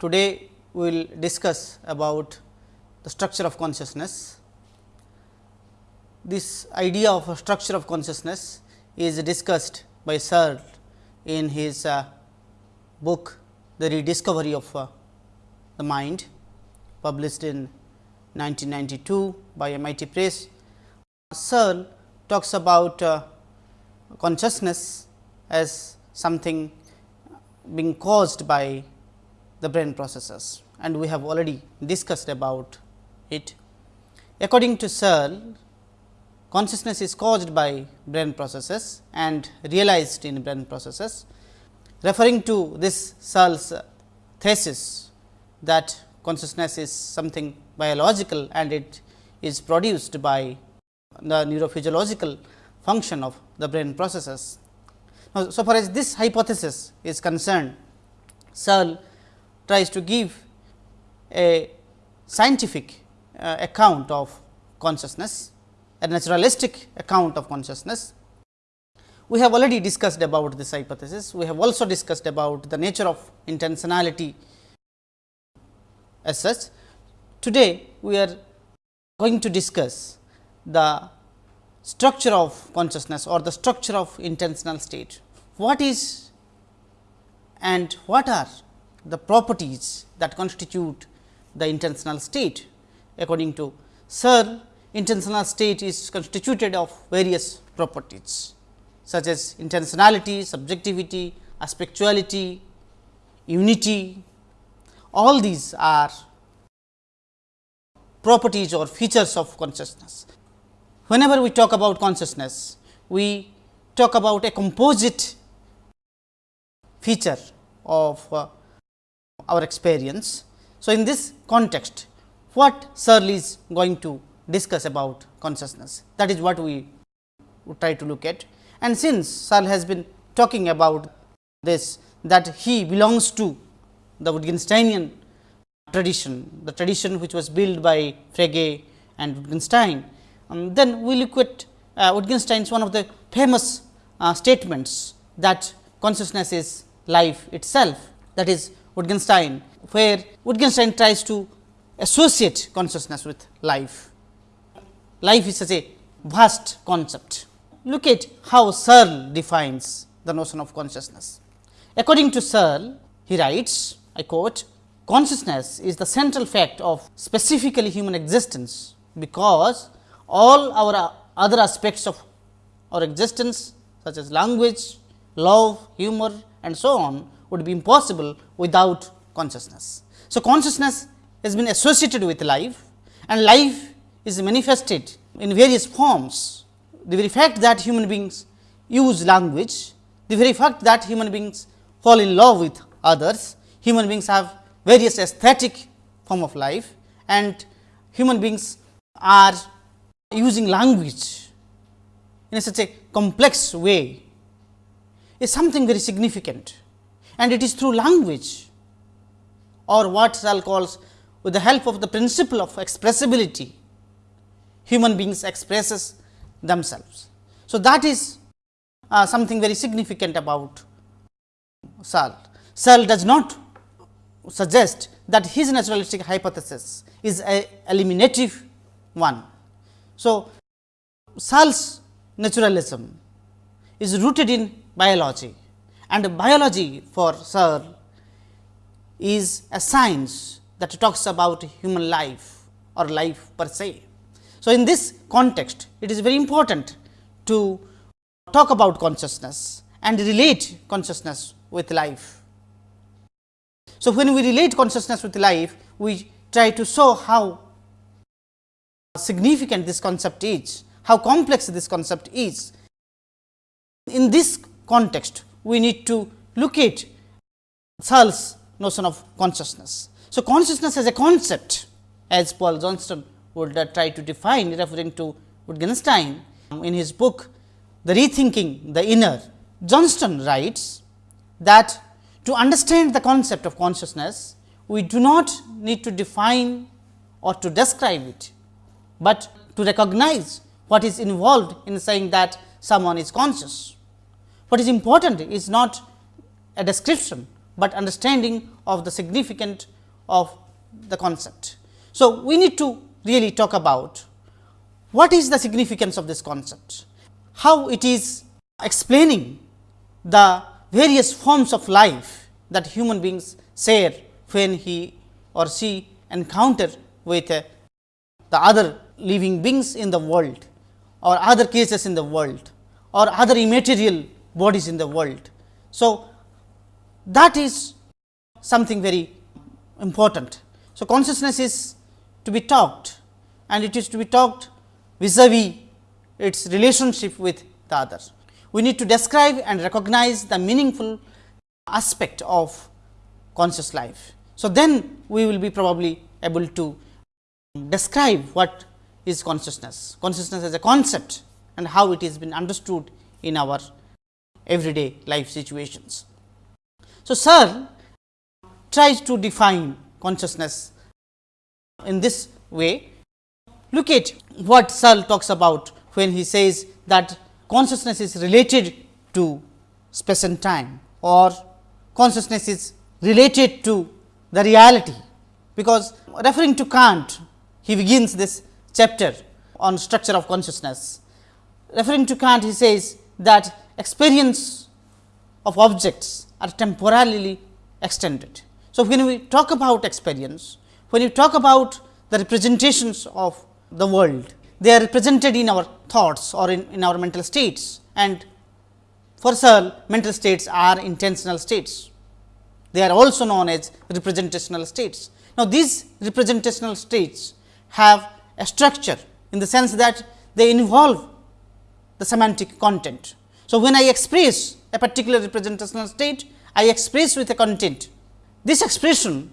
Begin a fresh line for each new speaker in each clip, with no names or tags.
Today, we will discuss about the structure of consciousness. This idea of a structure of consciousness is discussed by Searle in his uh, book The Rediscovery of uh, the Mind published in 1992 by MIT Press. Searle talks about uh, consciousness as something being caused by the brain processes and we have already discussed about it. According to Searle, consciousness is caused by brain processes and realized in brain processes. Referring to this Searle's thesis that consciousness is something biological and it is produced by the neurophysiological function of the brain processes. Now, so far as this hypothesis is concerned, Searle tries to give a scientific uh, account of consciousness, a naturalistic account of consciousness. We have already discussed about this hypothesis. We have also discussed about the nature of intentionality as such. Today, we are going to discuss the structure of consciousness or the structure of intentional state. What is and what are the properties that constitute the intentional state. According to Searle, intentional state is constituted of various properties such as intentionality, subjectivity, aspectuality, unity. All these are properties or features of consciousness. Whenever we talk about consciousness, we talk about a composite feature of uh, our experience. So, in this context what Searle is going to discuss about consciousness that is what we try to look at and since Searle has been talking about this that he belongs to the Wittgensteinian tradition, the tradition which was built by Frege and Wittgenstein. Um, then we look at uh, Wittgenstein's one of the famous uh, statements that consciousness is life itself that is Wittgenstein, where Wittgenstein tries to associate consciousness with life. Life is such a vast concept. Look at how Searle defines the notion of consciousness. According to Searle, he writes, I quote, consciousness is the central fact of specifically human existence, because all our other aspects of our existence such as language, love, humor and so on would be impossible without consciousness. So, consciousness has been associated with life and life is manifested in various forms. The very fact that human beings use language, the very fact that human beings fall in love with others, human beings have various aesthetic form of life and human beings are using language in such a complex way is something very significant and it is through language or what Searle calls with the help of the principle of expressibility, human beings expresses themselves. So, that is uh, something very significant about Searle. Searle does not suggest that his naturalistic hypothesis is a eliminative one. So, Searle's naturalism is rooted in biology and biology for Searle is a science that talks about human life or life per se. So, in this context it is very important to talk about consciousness and relate consciousness with life. So, when we relate consciousness with life, we try to show how significant this concept is, how complex this concept is. In this context, we need to look at Searle's notion of consciousness. So, consciousness as a concept as Paul Johnston would uh, try to define referring to Wittgenstein in his book The Rethinking the Inner. Johnston writes that to understand the concept of consciousness, we do not need to define or to describe it, but to recognize what is involved in saying that someone is conscious. What is important is not a description, but understanding of the significance of the concept. So, we need to really talk about what is the significance of this concept, how it is explaining the various forms of life that human beings share when he or she encounter with uh, the other living beings in the world or other cases in the world or other immaterial bodies in the world. So, that is something very important. So, consciousness is to be talked and it is to be talked vis-a-vis its relationship with the other. We need to describe and recognize the meaningful aspect of conscious life. So, then we will be probably able to describe what is consciousness, consciousness as a concept and how it is been understood in our everyday life situations. So, Searle tries to define consciousness in this way. Look at what Searle talks about when he says that consciousness is related to space and time or consciousness is related to the reality, because referring to Kant, he begins this chapter on structure of consciousness. Referring to Kant, he says that experience of objects are temporarily extended. So, when we talk about experience, when we talk about the representations of the world, they are represented in our thoughts or in, in our mental states and for Searle mental states are intentional states. They are also known as representational states. Now, these representational states have a structure in the sense that they involve the semantic content. So, when I express a particular representational state, I express with a content. This expression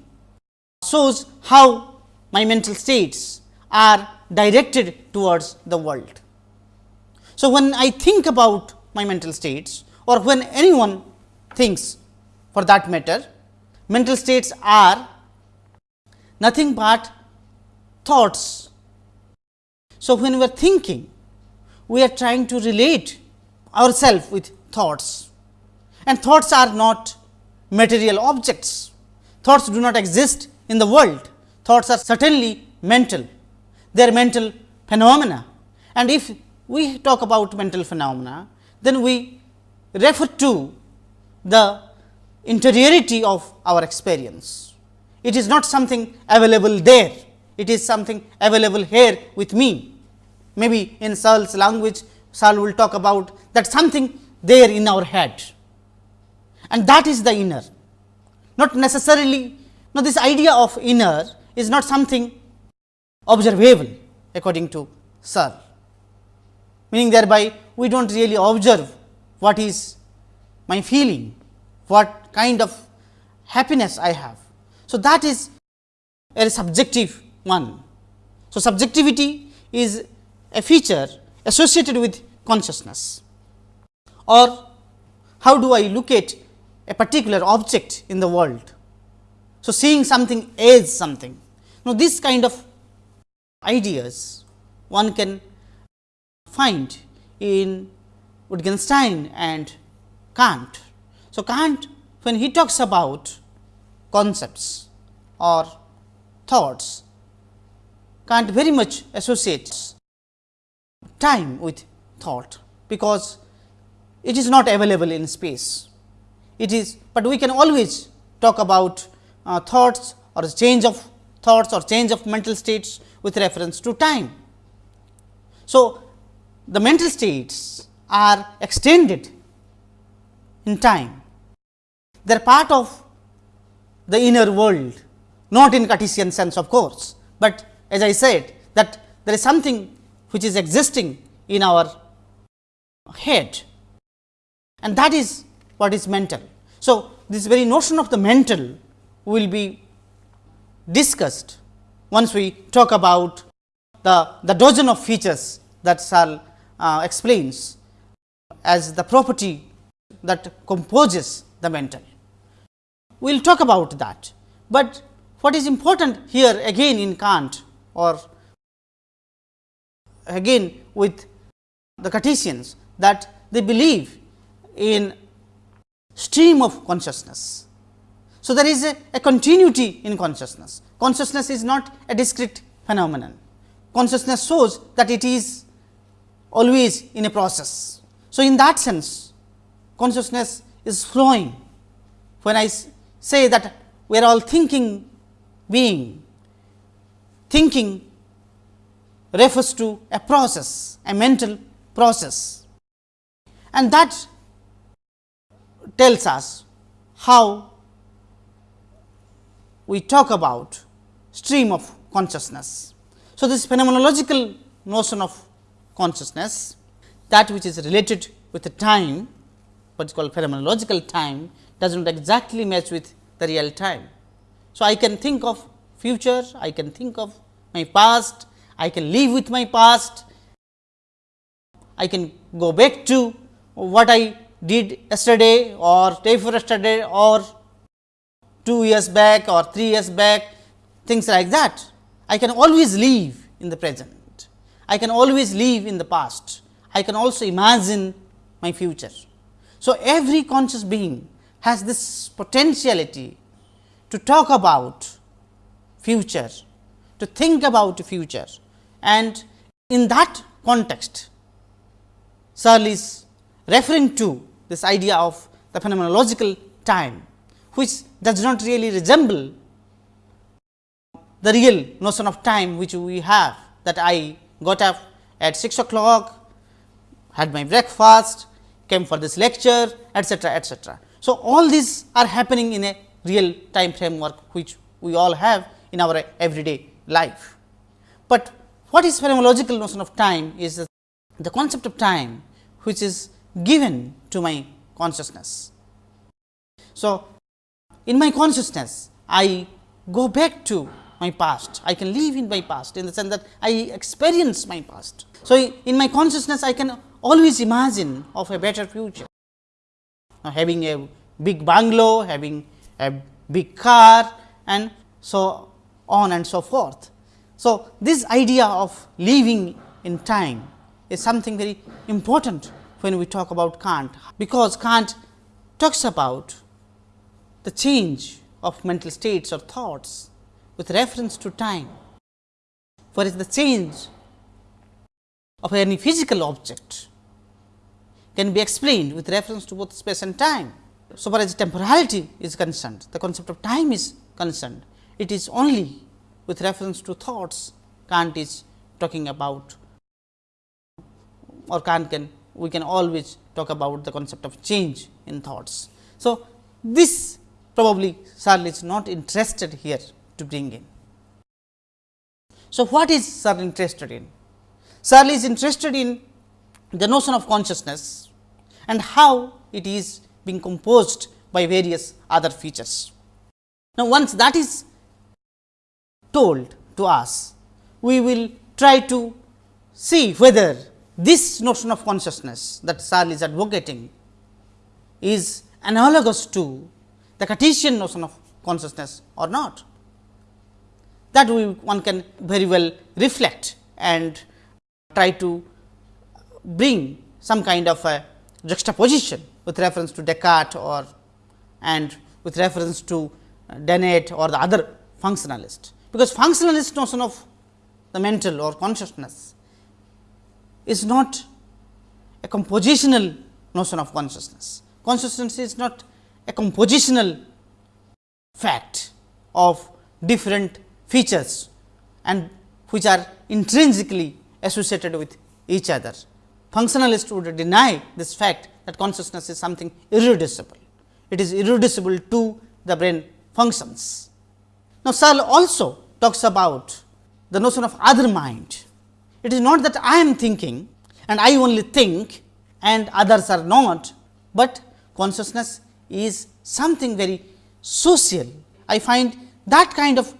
shows how my mental states are directed towards the world. So, when I think about my mental states or when anyone thinks for that matter, mental states are nothing but thoughts. So, when we are thinking, we are trying to relate ourselves with thoughts and thoughts are not material objects. Thoughts do not exist in the world, thoughts are certainly mental, they are mental phenomena. And if we talk about mental phenomena, then we refer to the interiority of our experience. It is not something available there, it is something available here with me. Maybe in Searle's language, Searle will talk about that something there in our head and that is the inner. Not necessarily, now this idea of inner is not something observable according to Searle, meaning thereby we do not really observe what is my feeling, what kind of happiness I have. So, that is a subjective one. So, subjectivity is a feature associated with consciousness or how do I look at a particular object in the world. So, seeing something as something. Now, this kind of ideas one can find in Wittgenstein and Kant. So, Kant when he talks about concepts or thoughts, Kant very much associates time with thought, because it is not available in space. It is, but we can always talk about uh, thoughts or change of thoughts or change of mental states with reference to time. So, the mental states are extended in time. They are part of the inner world, not in Cartesian sense of course, but as I said that there is something which is existing in our head and that is what is mental. So, this very notion of the mental will be discussed once we talk about the, the dozen of features that Searle uh, explains as the property that composes the mental. We will talk about that, but what is important here again in Kant or again with the Cartesians that they believe in stream of consciousness So, there is a, a continuity in consciousness. Consciousness is not a discrete phenomenon. Consciousness shows that it is always in a process. So, in that sense consciousness is flowing. When I say that we are all thinking being, thinking refers to a process, a mental process and that tells us how we talk about stream of consciousness. So, this phenomenological notion of consciousness that which is related with the time what is called phenomenological time does not exactly match with the real time. So, I can think of future, I can think of my past, I can live with my past, I can go back to what I did yesterday or day before yesterday or 2 years back or 3 years back things like that. I can always live in the present, I can always live in the past, I can also imagine my future. So, every conscious being has this potentiality to talk about future, to think about future and in that context Searle is referring to this idea of the phenomenological time, which does not really resemble the real notion of time which we have that I got up at 6 o'clock, had my breakfast, came for this lecture etcetera, etcetera. So, all these are happening in a real time framework which we all have in our everyday life. But what is phenomenological notion of time is the concept of time which is given to my consciousness. So, in my consciousness I go back to my past, I can live in my past in the sense that I experience my past. So, in my consciousness I can always imagine of a better future, now, having a big bungalow, having a big car and so on and so forth. So, this idea of living in time is something very important when we talk about Kant, because Kant talks about the change of mental states or thoughts with reference to time. Whereas, the change of any physical object can be explained with reference to both space and time. So far as temporality is concerned, the concept of time is concerned, it is only with reference to thoughts Kant is talking about or Kant can we can always talk about the concept of change in thoughts. So, this probably Searle is not interested here to bring in. So, what is Searle interested in? Searle is interested in the notion of consciousness and how it is being composed by various other features. Now, once that is told to us, we will try to see whether this notion of consciousness that Searle is advocating is analogous to the Cartesian notion of consciousness or not. That we one can very well reflect and try to bring some kind of a juxtaposition with reference to Descartes or and with reference to Dennett or the other functionalist, because functionalist notion of the mental or consciousness is not a compositional notion of consciousness. Consciousness is not a compositional fact of different features and which are intrinsically associated with each other. Functionalist would deny this fact that consciousness is something irreducible. It is irreducible to the brain functions. Now, Searle also talks about the notion of other mind it is not that I am thinking and I only think and others are not, but consciousness is something very social. I find that kind of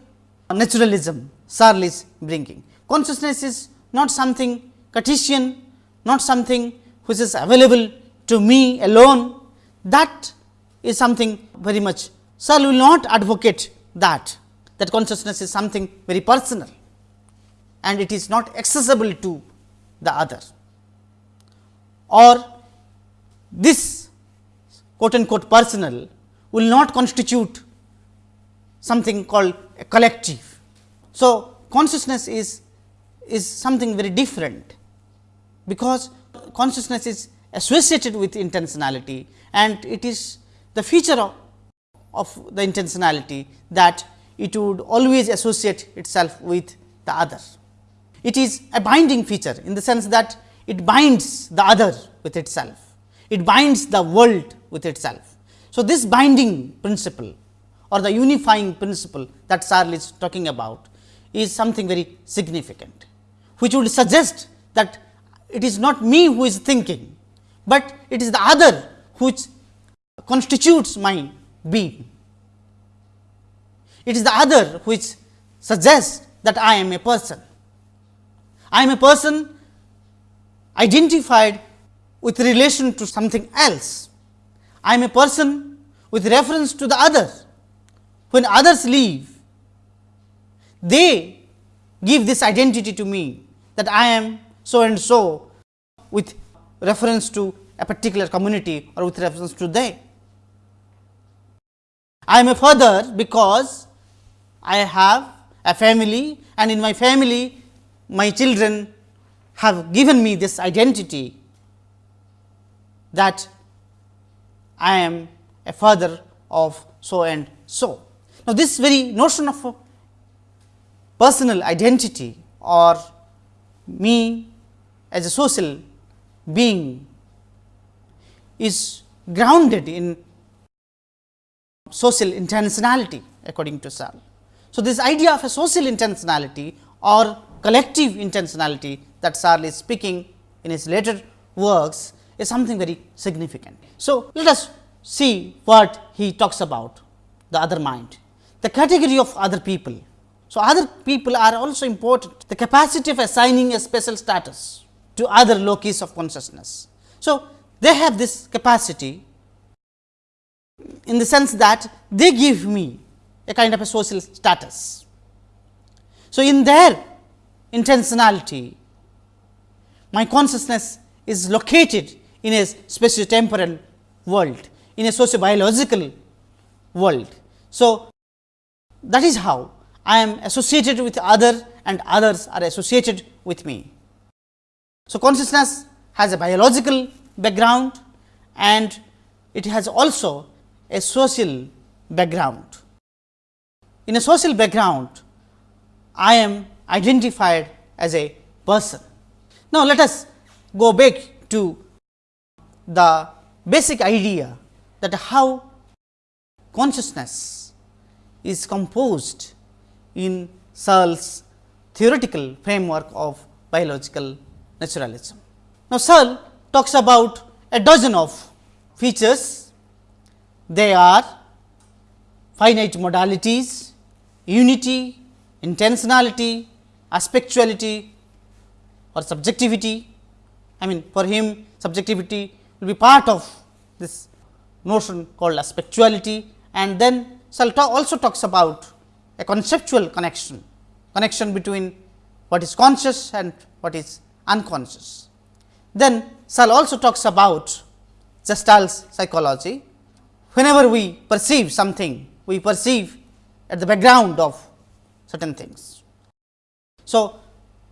naturalism Searle is bringing. Consciousness is not something Cartesian, not something which is available to me alone. That is something very much Searle will not advocate that, that consciousness is something very personal and it is not accessible to the other or this quote unquote personal will not constitute something called a collective. So, consciousness is, is something very different, because consciousness is associated with intentionality and it is the feature of, of the intentionality that it would always associate itself with the other. It is a binding feature in the sense that it binds the other with itself, it binds the world with itself. So, this binding principle or the unifying principle that Searle is talking about is something very significant, which would suggest that it is not me who is thinking, but it is the other which constitutes my being. It is the other which suggests that I am a person. I am a person identified with relation to something else. I am a person with reference to the other. When others leave, they give this identity to me that I am so and so with reference to a particular community or with reference to they. I am a father because I have a family and in my family my children have given me this identity that I am a father of so and so. Now, this very notion of personal identity or me as a social being is grounded in social intentionality according to Searle. So, this idea of a social intentionality or collective intentionality that Searle is speaking in his later works is something very significant. So, let us see what he talks about the other mind, the category of other people. So, other people are also important, the capacity of assigning a special status to other locus of consciousness. So, they have this capacity in the sense that they give me a kind of a social status. So, in their intentionality, my consciousness is located in a spatio-temporal world, in a socio-biological world. So, that is how I am associated with other and others are associated with me. So, consciousness has a biological background and it has also a social background. In a social background, I am identified as a person. Now, let us go back to the basic idea that how consciousness is composed in Searle's theoretical framework of biological naturalism. Now, Searle talks about a dozen of features. They are finite modalities, unity, intentionality, aspectuality or subjectivity. I mean for him subjectivity will be part of this notion called aspectuality and then Searle also talks about a conceptual connection, connection between what is conscious and what is unconscious. Then Searle also talks about Gestalt's psychology. Whenever we perceive something, we perceive at the background of certain things. So,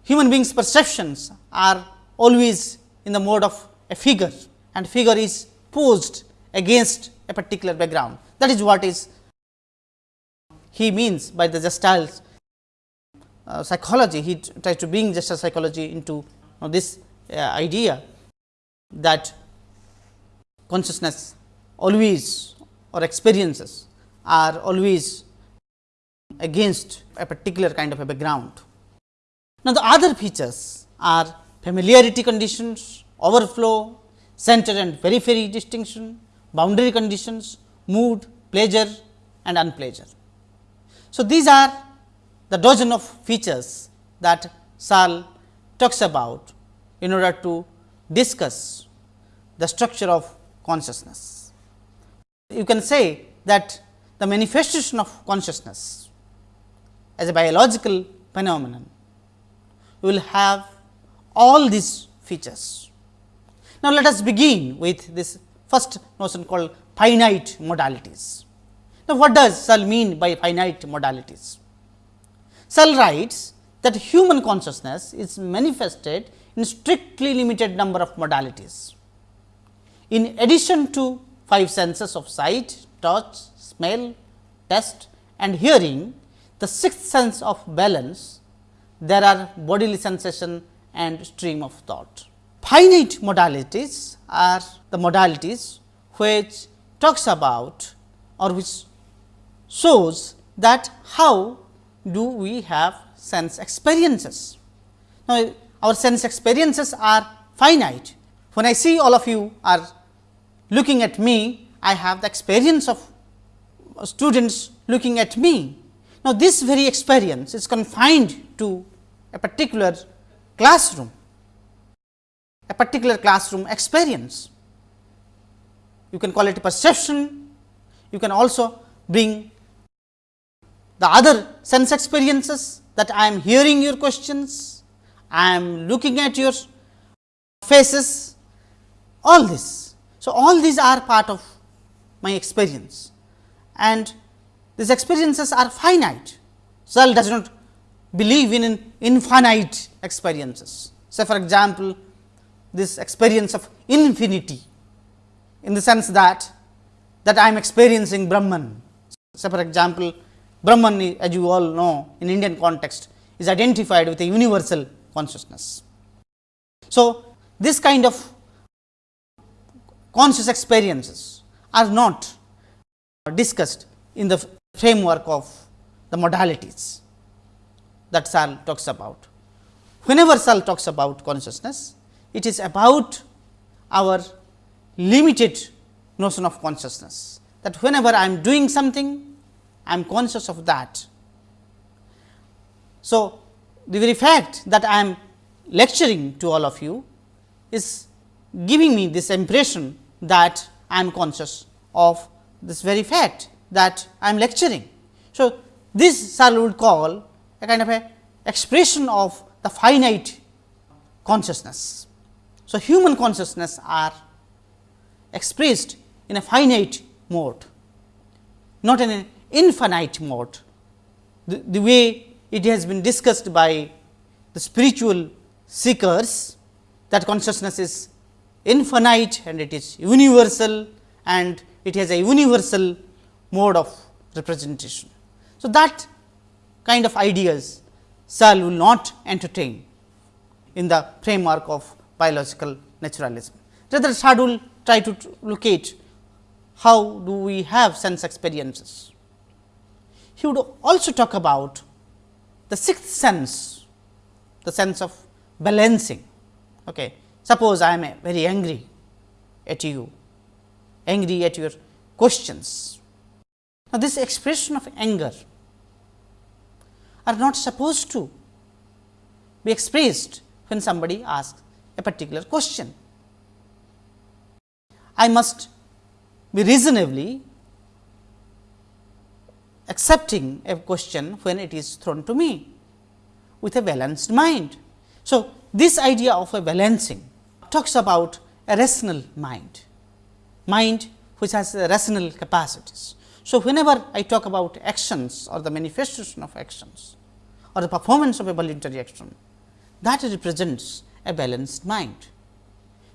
human beings perceptions are always in the mode of a figure and figure is posed against a particular background. That is what is he means by the Gestalt uh, psychology. He tries to bring Gestalt psychology into uh, this uh, idea that consciousness always or experiences are always against a particular kind of a background. Now, the other features are familiarity conditions, overflow, center and periphery distinction, boundary conditions, mood, pleasure and unpleasure. So, these are the dozen of features that Searle talks about in order to discuss the structure of consciousness. You can say that the manifestation of consciousness as a biological phenomenon will have all these features. Now, let us begin with this first notion called finite modalities. Now, what does Searle mean by finite modalities? Searle writes that human consciousness is manifested in strictly limited number of modalities. In addition to five senses of sight, touch, smell, taste and hearing, the sixth sense of balance, there are bodily sensation and stream of thought. Finite modalities are the modalities which talks about or which shows that how do we have sense experiences. Now, our sense experiences are finite. When I see all of you are looking at me, I have the experience of students looking at me. Now, this very experience is confined to a particular classroom, a particular classroom experience. You can call it perception, you can also bring the other sense experiences that I am hearing your questions, I am looking at your faces, all this. So, all these are part of my experience and these experiences are finite. Searle does not believe in infinite experiences. Say for example, this experience of infinity in the sense that that I am experiencing Brahman. Say for example, Brahman as you all know in Indian context is identified with a universal consciousness. So, this kind of conscious experiences are not discussed in the framework of the modalities that Searle talks about. Whenever Searle talks about consciousness, it is about our limited notion of consciousness, that whenever I am doing something, I am conscious of that. So, the very fact that I am lecturing to all of you is giving me this impression that I am conscious of this very fact that I am lecturing. So, this Searle would call a kind of a expression of the finite consciousness. So, human consciousness are expressed in a finite mode, not in an infinite mode. The, the way it has been discussed by the spiritual seekers that consciousness is infinite and it is universal and it has a universal mode of representation. So, that kind of ideas Searle will not entertain in the framework of biological naturalism. Rather, Searle will try to locate how do we have sense experiences. He would also talk about the sixth sense, the sense of balancing. Okay. Suppose I am very angry at you, angry at your questions. Now, this expression of anger are not supposed to be expressed when somebody asks a particular question. I must be reasonably accepting a question when it is thrown to me with a balanced mind. So, this idea of a balancing talks about a rational mind, mind which has rational capacities. So, whenever I talk about actions or the manifestation of actions or the performance of a voluntary action, that represents a balanced mind.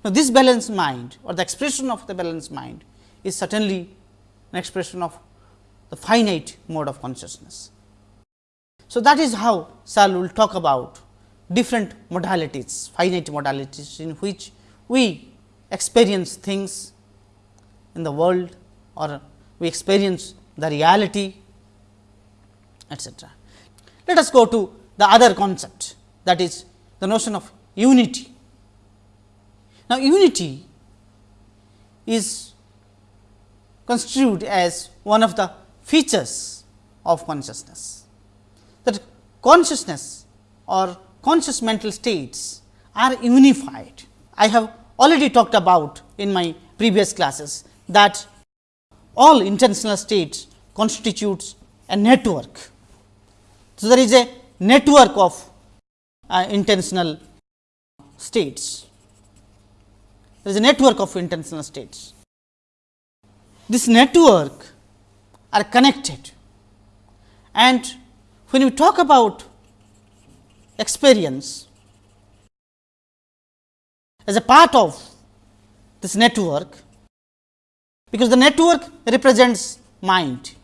Now, this balanced mind or the expression of the balanced mind is certainly an expression of the finite mode of consciousness. So, that is how Searle will talk about different modalities, finite modalities in which we experience things in the world or we experience the reality etcetera. Let us go to the other concept that is the notion of unity. Now, unity is construed as one of the features of consciousness. That consciousness or conscious mental states are unified. I have already talked about in my previous classes that all intentional states constitutes a network. So, there is a network of uh, intentional states. There is a network of intentional states. This network are connected. And when we talk about experience as a part of this network, because the network represents mind.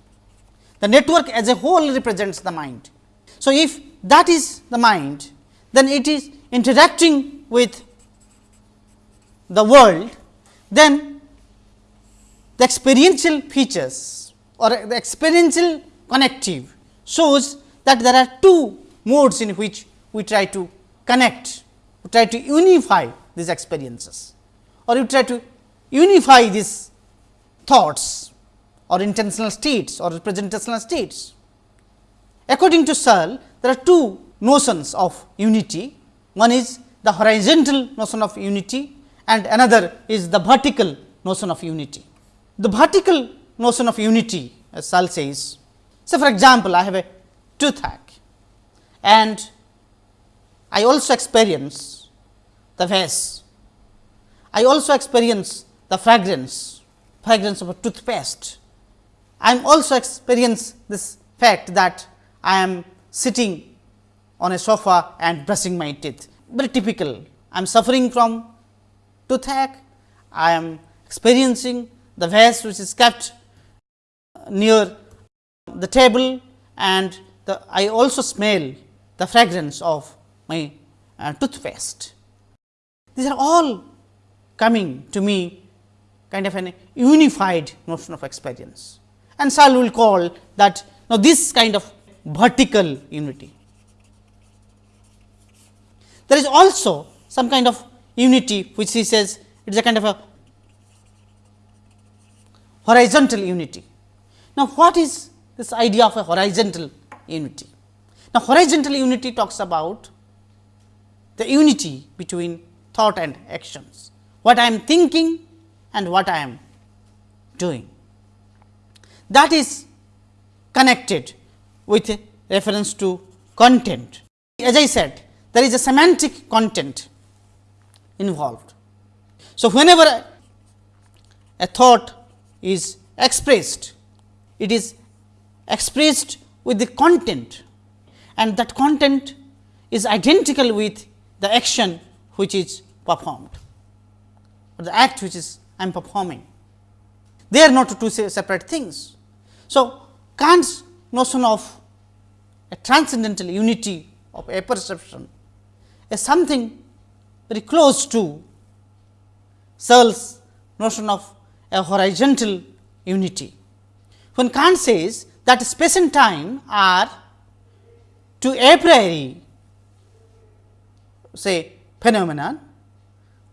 The network as a whole represents the mind. So, if that is the mind, then it is interacting with the world, then the experiential features or the experiential connective shows that there are two modes in which we try to connect, we try to unify these experiences or you try to unify these thoughts or intentional states or representational states. According to Searle, there are two notions of unity. One is the horizontal notion of unity and another is the vertical notion of unity. The vertical notion of unity as Searle says, say for example, I have a toothache and I also experience the vase. I also experience the fragrance, fragrance of a toothpaste. I am also experience this fact that I am sitting on a sofa and brushing my teeth, very typical. I am suffering from toothache, I am experiencing the vase which is kept near the table and the, I also smell the fragrance of my uh, toothpaste. These are all coming to me kind of an unified notion of experience and Searle will call that now this kind of vertical unity. There is also some kind of unity which he says it is a kind of a horizontal unity. Now, what is this idea of a horizontal unity? Now, horizontal unity talks about the unity between thought and actions, what I am thinking and what I am doing. That is connected with reference to content. As I said, there is a semantic content involved. So, whenever a thought is expressed, it is expressed with the content and that content is identical with the action which is performed or the act which is I am performing. They are not two separate things. So, Kant's notion of a transcendental unity of apperception is something very close to Searle's notion of a horizontal unity. When Kant says that space and time are to a priori say phenomenon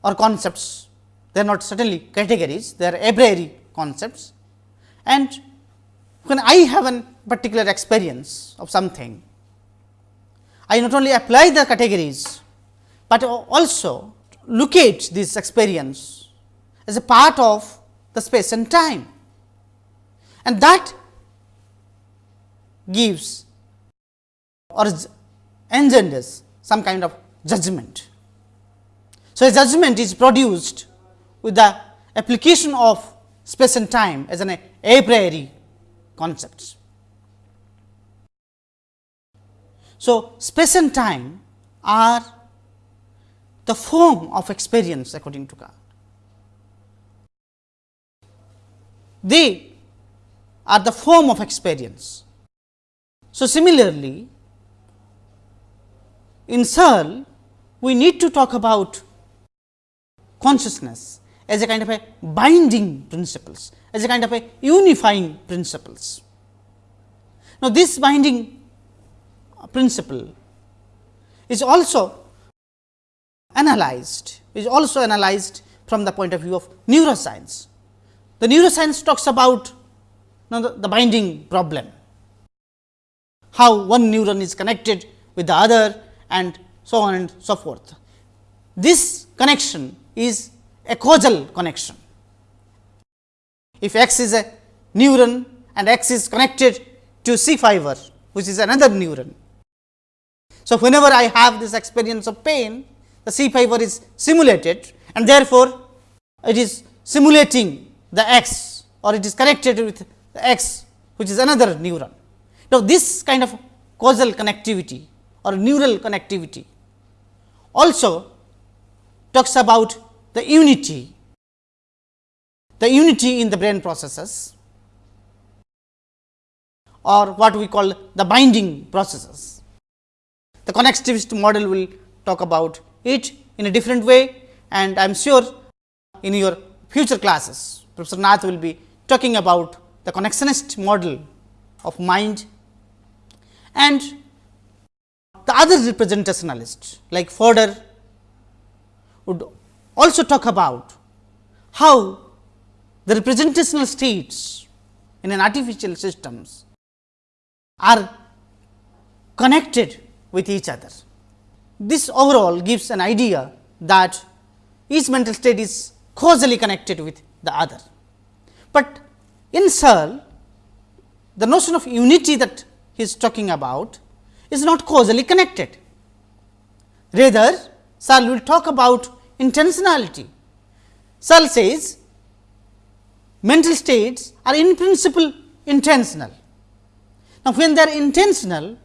or concepts, they are not certainly categories, they are a priori concepts. And when I have a particular experience of something, I not only apply the categories, but also locate this experience as a part of the space and time. And that gives or engenders some kind of judgment. So, a judgment is produced with the application of space and time as an a priori concepts. So, space and time are the form of experience according to Kant. They are the form of experience. So, similarly, in Searle, we need to talk about consciousness as a kind of a binding principles, as a kind of a unifying principles. Now, this binding principle is also analyzed, is also analyzed from the point of view of neuroscience. The neuroscience talks about now the, the binding problem, how one neuron is connected with the other and so on and so forth. This connection is a causal connection. If x is a neuron and x is connected to C fiber, which is another neuron. So, whenever I have this experience of pain, the C fiber is simulated and therefore, it is simulating the x or it is connected with the x which is another neuron. Now, this kind of causal connectivity or neural connectivity also talks about the unity, the unity in the brain processes or what we call the binding processes. The connectionist model will talk about it in a different way and I am sure in your future classes Professor Nath will be talking about the connectionist model of mind and the other representationalist like Fodor would also talk about how the representational states in an artificial systems are connected with each other. This overall gives an idea that each mental state is causally connected with the other. But in Searle, the notion of unity that he is talking about is not causally connected. Rather, Searle will talk about intentionality. Searle says mental states are in principle intentional. Now, when they are intentional,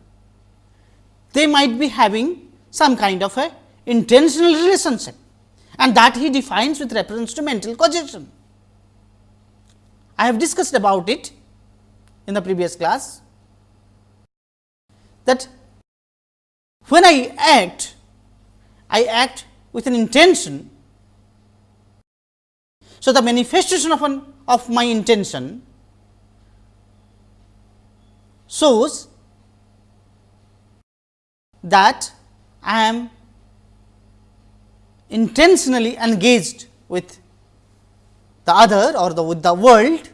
they might be having some kind of a intentional relationship and that he defines with reference to mental causation. I have discussed about it in the previous class that when I act, I act with an intention. So, the manifestation of an of my intention shows that I am intentionally engaged with the other or the with the world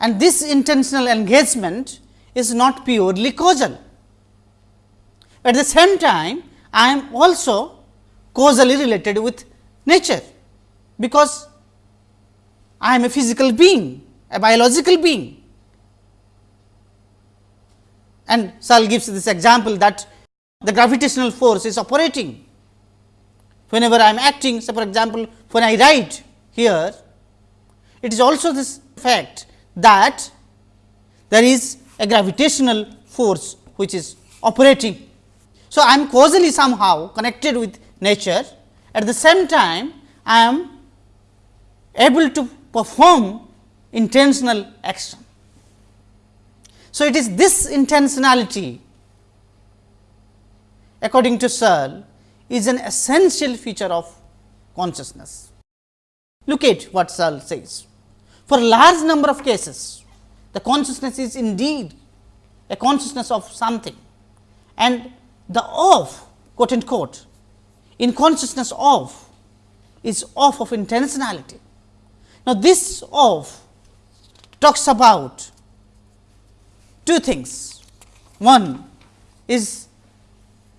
and this intentional engagement is not purely causal. At the same time, I am also causally related with nature, because I am a physical being, a biological being. And Searle gives this example that the gravitational force is operating. Whenever I am acting, say for example, when I write here, it is also this fact that there is a gravitational force which is operating. So, I am causally somehow connected with nature at the same time I am able to perform intentional action. So, it is this intentionality according to Searle is an essential feature of consciousness. Look at what Searle says. For a large number of cases, the consciousness is indeed a consciousness of something and the of quote unquote in consciousness of is off of intentionality. Now, this of talks about two things. One is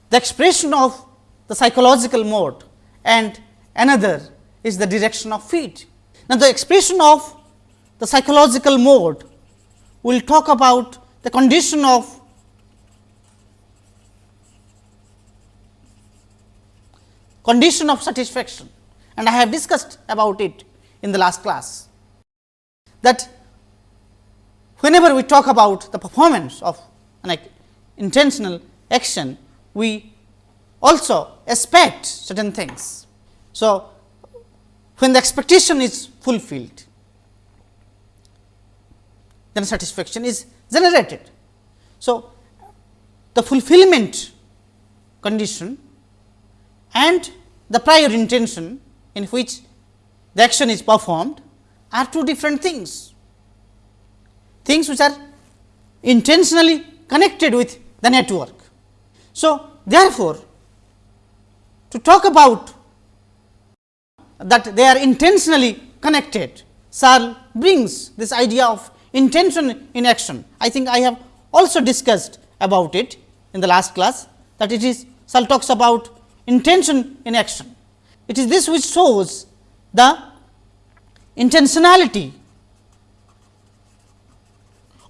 the expression of the psychological mode and another is the direction of fit. Now, the expression of the psychological mode will talk about the condition of condition of satisfaction and I have discussed about it in the last class that whenever we talk about the performance of an intentional action, we also expect certain things. So, when the expectation is fulfilled, then satisfaction is generated. So, the fulfillment condition and the prior intention in which the action is performed are two different things. Things which are intentionally connected with the network. So, therefore, to talk about that they are intentionally connected, Searle brings this idea of intention in action. I think I have also discussed about it in the last class that it is Searle talks about intention in action. It is this which shows the intentionality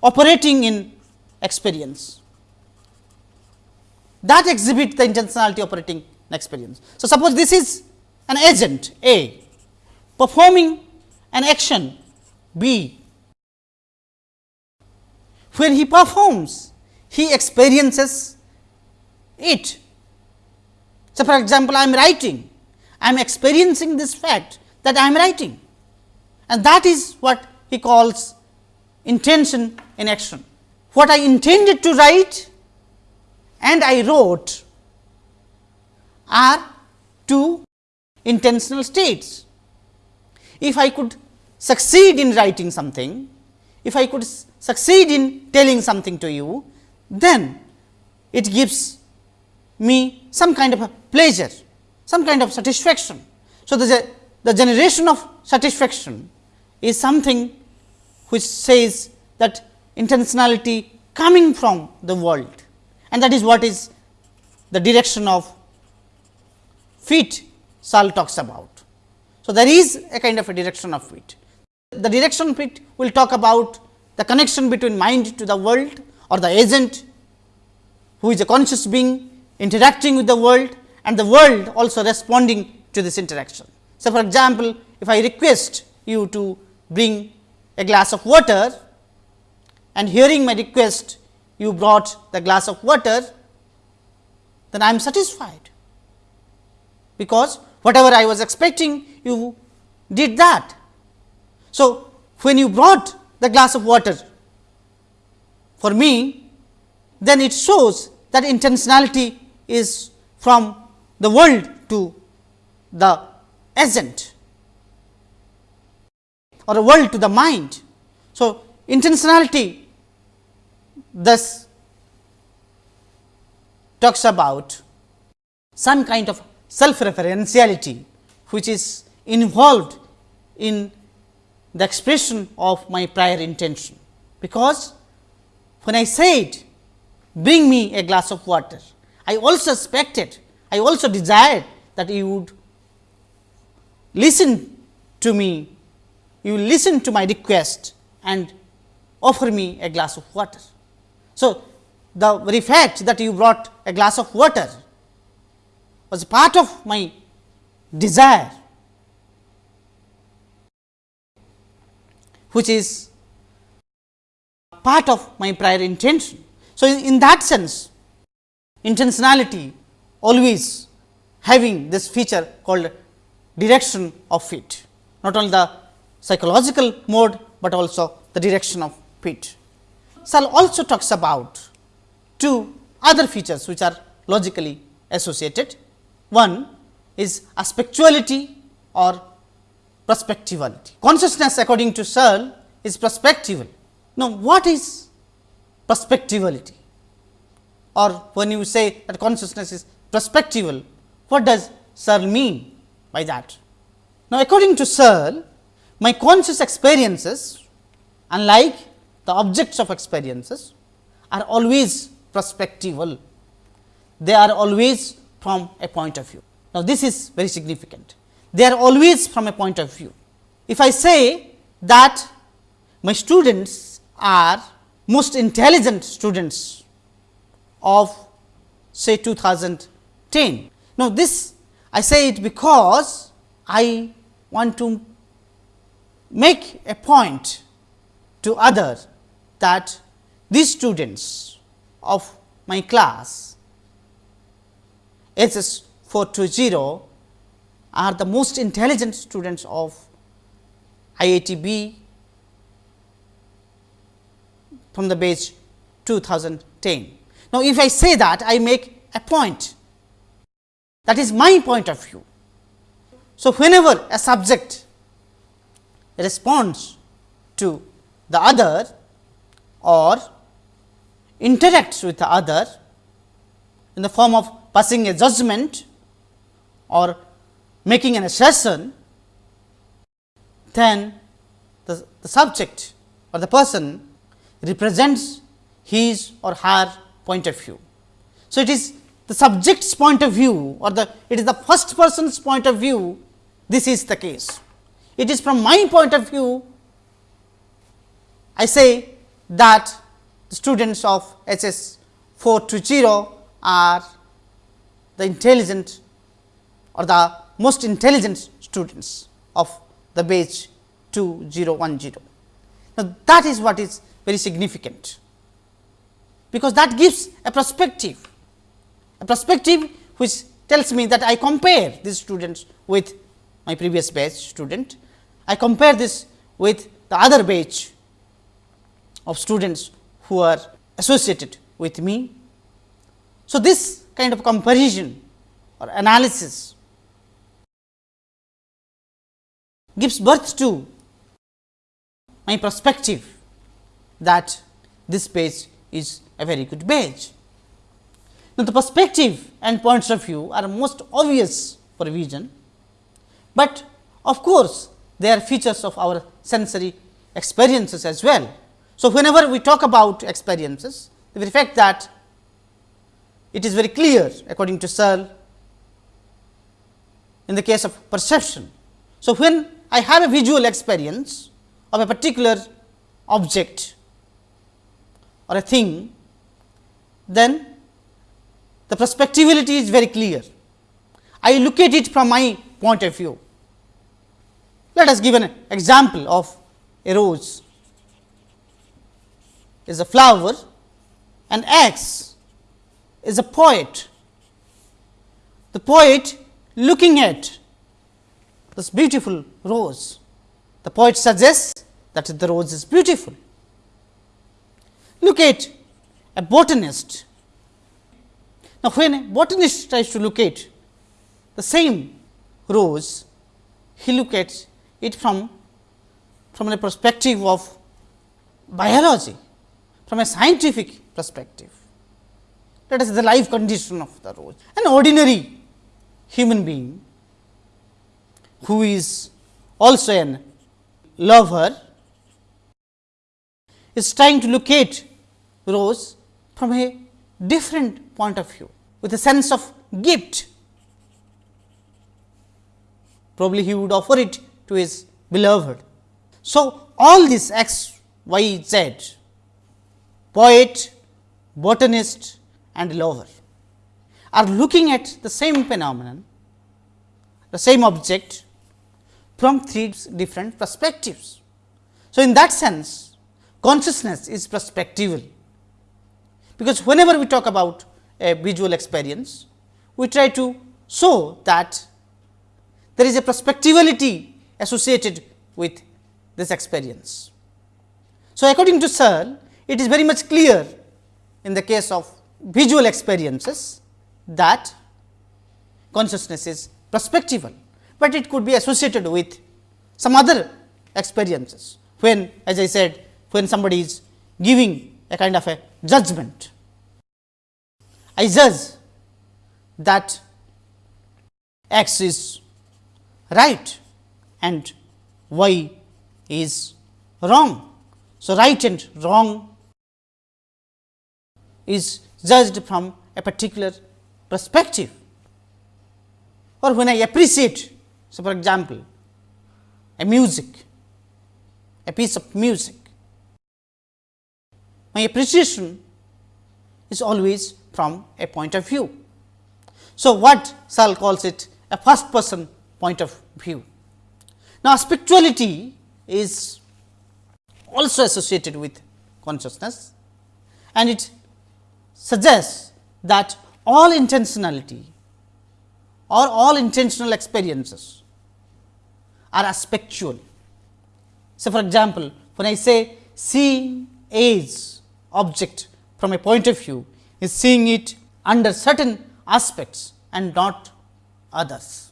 operating in experience that exhibit the intentionality operating in experience. So, suppose this is an agent A performing an action B when he performs, he experiences it. So, for example, I am writing, I am experiencing this fact that I am writing and that is what he calls intention in action. What I intended to write and I wrote are two intentional states. If I could succeed in writing something, if I could succeed in telling something to you, then it gives me some kind of a pleasure, some kind of satisfaction. So, the, the generation of satisfaction is something which says that intentionality coming from the world and that is what is the direction of fit Searle talks about. So, there is a kind of a direction of fit. The direction of fit will talk about the connection between mind to the world or the agent who is a conscious being interacting with the world and the world also responding to this interaction. So, for example, if I request you to bring a glass of water and hearing my request you brought the glass of water, then I am satisfied, because whatever I was expecting you did that. So, when you brought the glass of water for me, then it shows that intentionality is from the world to the agent or the world to the mind. So, intentionality thus talks about some kind of self referentiality, which is involved in the expression of my prior intention. Because when I said bring me a glass of water, I also expected, I also desired that you would listen to me, you listen to my request and offer me a glass of water. So, the very fact that you brought a glass of water was part of my desire, which is part of my prior intention. So, in that sense intentionality always having this feature called direction of fit, not only the psychological mode, but also the direction of fit. Searle also talks about two other features which are logically associated. One is aspectuality or perspectivality. Consciousness according to Searle is perspectival. Now, what is perspectivality or when you say that consciousness is perspectival, what does Searle mean by that? Now, according to Searle, my conscious experiences unlike the objects of experiences are always perspectival. They are always from a point of view. Now, this is very significant. They are always from a point of view. If I say that my students are most intelligent students of say 2010. Now, this I say it because I want to make a point to others that these students of my class SS 420 are the most intelligent students of IITB from the batch 2010. Now, if I say that I make a point that is my point of view. So, whenever a subject responds to the other or interacts with the other in the form of passing a judgment or making an assertion, then the, the subject or the person represents his or her point of view. So, it is the subject's point of view or the it is the first person's point of view this is the case. It is from my point of view I say that the students of SS 420 are the intelligent or the most intelligent students of the batch 2010. Now, that is what is very significant because that gives a perspective, a perspective which tells me that I compare these students with my previous batch student. I compare this with the other batch of students who are associated with me. So, this kind of comparison or analysis gives birth to my perspective that this page is a very good page. Now, the perspective and points of view are most obvious for vision, but of course, they are features of our sensory experiences as well. So, whenever we talk about experiences, the very fact that it is very clear according to Searle in the case of perception. So, when I have a visual experience of a particular object or a thing, then the perspectivity is very clear. I look at it from my point of view. Let us give an example of a rose is a flower and X is a poet. The poet looking at this beautiful rose, the poet suggests that the rose is beautiful. Look at a botanist. Now, when a botanist tries to look at the same rose, he look at it from, from a perspective of biology, from a scientific perspective. That is the life condition of the rose. An ordinary human being who is also an lover is trying to locate rose from a different point of view with a sense of gift. Probably he would offer it to his beloved. So, all this x, y, z, poet, botanist and lover are looking at the same phenomenon, the same object from three different perspectives. So, in that sense consciousness is perspectival because whenever we talk about a visual experience, we try to show that there is a perspectivality associated with this experience. So, according to Searle, it is very much clear in the case of visual experiences that consciousness is perspectival, but it could be associated with some other experiences when as I said when somebody is giving a kind of a judgment. I judge that x is right and y is wrong. So, right and wrong is judged from a particular perspective or when I appreciate. So, for example, a music, a piece of music, my appreciation is always from a point of view. So, what Searle calls it a first person point of view. Now, aspectuality is also associated with consciousness and it suggests that all intentionality or all intentional experiences are aspectual. So, for example, when I say seeing A's object from a point of view is seeing it under certain aspects and not others.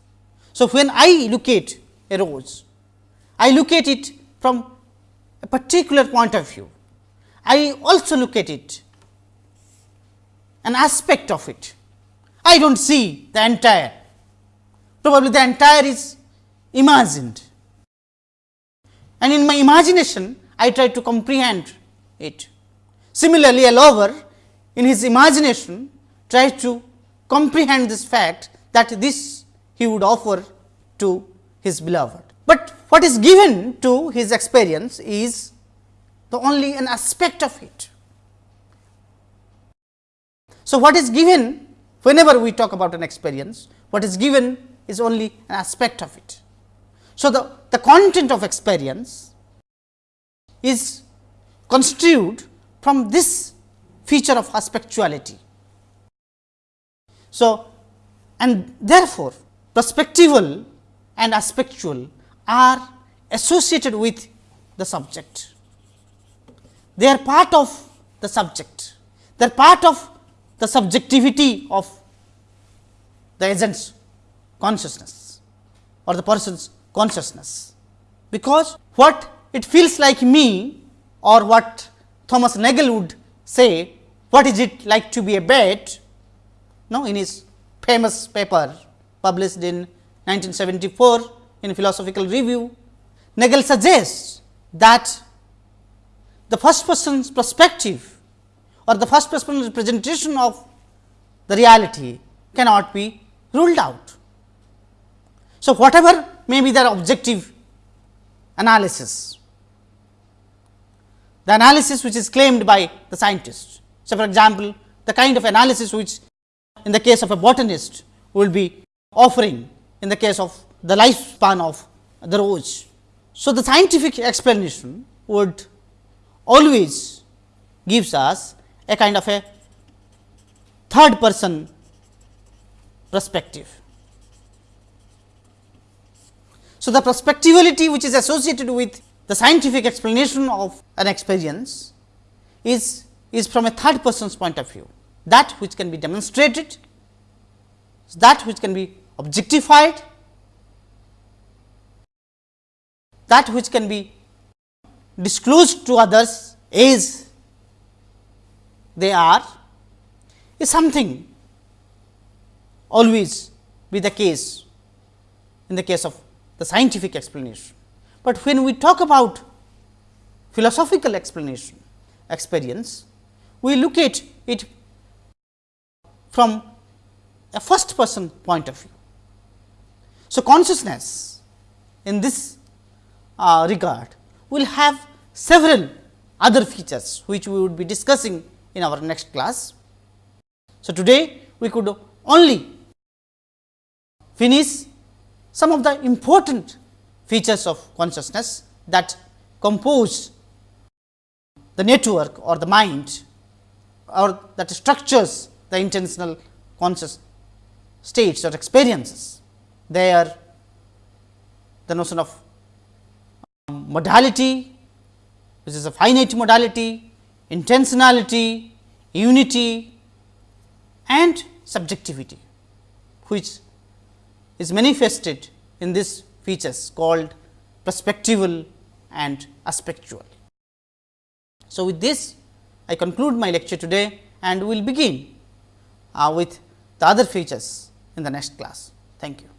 So, when I look at a rose, I look at it from a particular point of view. I also look at it an aspect of it. I do not see the entire, probably the entire is imagined and in my imagination I try to comprehend it. Similarly, a lover in his imagination tries to comprehend this fact that this he would offer to his beloved. But what is given to his experience is the only an aspect of it. So, what is given whenever we talk about an experience, what is given is only an aspect of it. So, the, the content of experience is construed from this feature of aspectuality. So, and therefore, perspectival and aspectual are associated with the subject. They are part of the subject, they are part of the subjectivity of the agent's consciousness or the person's consciousness, because what it feels like me or what Thomas Nagel would say, what is it like to be a bat, no, in his famous paper published in 1974 in Philosophical Review, Nagel suggests that the first person's perspective or the first person representation of the reality cannot be ruled out. So, whatever may be their objective analysis, the analysis which is claimed by the scientist. So, for example, the kind of analysis which in the case of a botanist will be offering in the case of the lifespan of the rose. So, the scientific explanation would always gives us a kind of a third person perspective. So, the perspectivality which is associated with the scientific explanation of an experience is, is from a third person's point of view that which can be demonstrated, that which can be objectified, that which can be disclosed to others as they are is something always be the case in the case of the scientific explanation. But when we talk about philosophical explanation experience, we look at it from a first person point of view. So, consciousness in this uh, regard will have several other features which we would be discussing in our next class. So, today we could only finish some of the important features of consciousness that compose the network or the mind or that structures the intentional conscious states or experiences. They are the notion of um, modality, which is a finite modality, intentionality, unity and subjectivity, which is manifested in these features called perspectival and aspectual. So, with this I conclude my lecture today and we will begin uh, with the other features in the next class. Thank you.